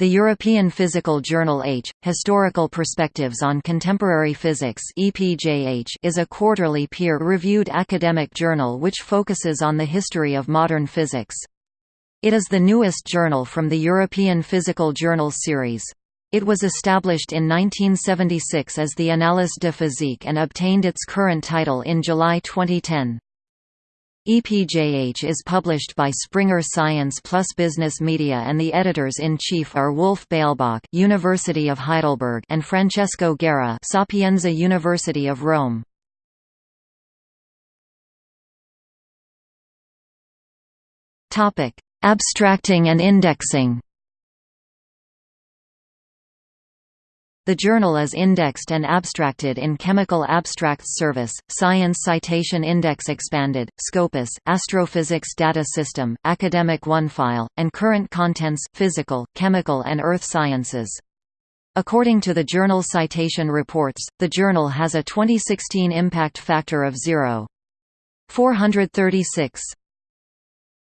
The European Physical Journal H. Historical Perspectives on Contemporary Physics is a quarterly peer-reviewed academic journal which focuses on the history of modern physics. It is the newest journal from the European Physical Journals series. It was established in 1976 as the Annales de Physique and obtained its current title in July 2010. EPJH is published by Springer Science Plus Business Media and the editors-in-chief are Wolf Beiglböck University of Heidelberg and Francesco Guerra Sapienza University of Rome. Abstracting and indexing The journal is indexed and abstracted in Chemical Abstracts Service, Science Citation Index Expanded, Scopus, Astrophysics Data System, Academic OneFile, and Current Contents Physical, Chemical and Earth Sciences. According to the Journal Citation Reports, the journal has a 2016 impact factor of 0.436.